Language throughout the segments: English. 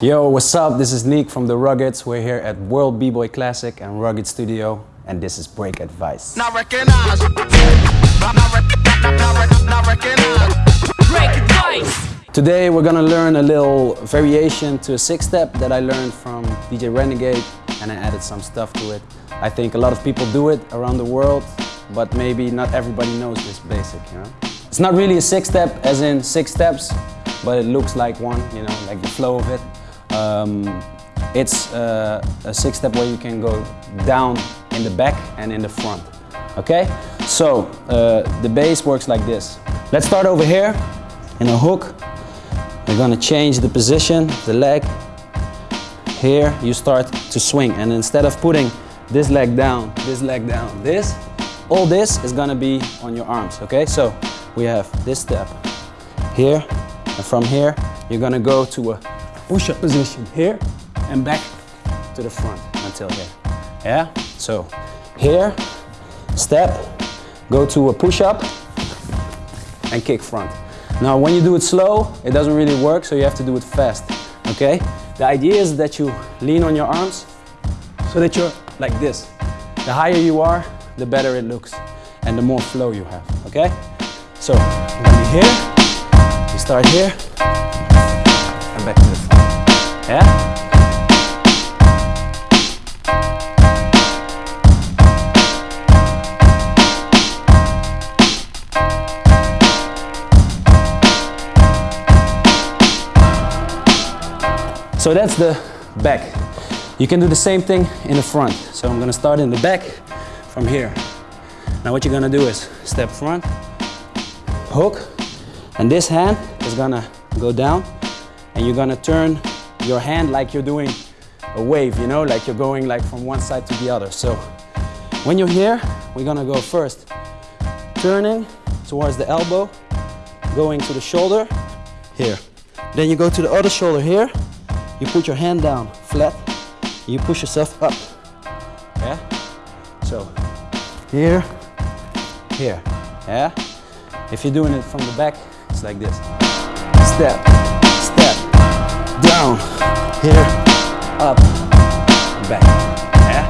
Yo, what's up? This is Nick from The Ruggeds. We're here at World B-Boy Classic and Rugged Studio, and this is Break Advice. Not recognize. Not, not, not, not recognize. Break advice. Today we're gonna learn a little variation to a six-step that I learned from DJ Renegade, and I added some stuff to it. I think a lot of people do it around the world, but maybe not everybody knows this basic, you know? It's not really a six-step as in six steps, but it looks like one, you know, like the flow of it. Um, it's uh, a six step where you can go down in the back and in the front. Okay? So uh, the base works like this. Let's start over here in a hook. We're gonna change the position, the leg. Here you start to swing and instead of putting this leg down, this leg down, this, all this is gonna be on your arms, okay? So we have this step here and from here you're gonna go to a push-up position here and back to the front until here. Yeah? So here, step, go to a push-up and kick front. Now when you do it slow, it doesn't really work, so you have to do it fast, okay? The idea is that you lean on your arms so that you're like this. The higher you are, the better it looks and the more flow you have, okay? So, you're here, you start here, Yeah? So that's the back. You can do the same thing in the front. So I'm gonna start in the back from here. Now what you're gonna do is step front, hook, and this hand is gonna go down and you're gonna turn your hand like you're doing a wave, you know, like you're going like from one side to the other. So when you're here, we're gonna go first turning towards the elbow, going to the shoulder, here. Then you go to the other shoulder here, you put your hand down flat, you push yourself up, yeah? So here, here, yeah? If you're doing it from the back, it's like this. Step, down, here, up, back. Yeah?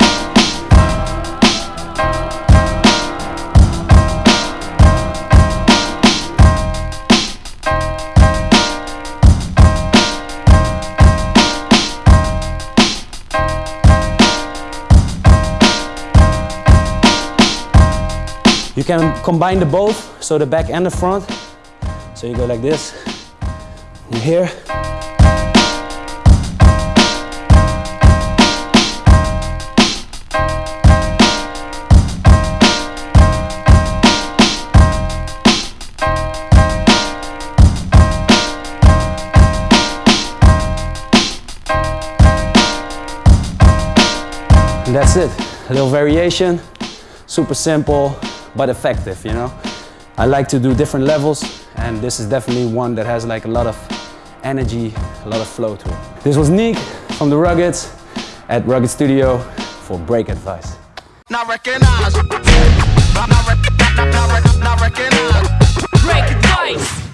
You can combine the both, so the back and the front. So you go like this, and here, And that's it, a little variation, super simple, but effective, you know? I like to do different levels, and this is definitely one that has like a lot of energy, a lot of flow to it. This was Nick from The Ruggeds at Rugged Studio for Break Advice. Not recognize. Not, not, not, not recognize. Break advice.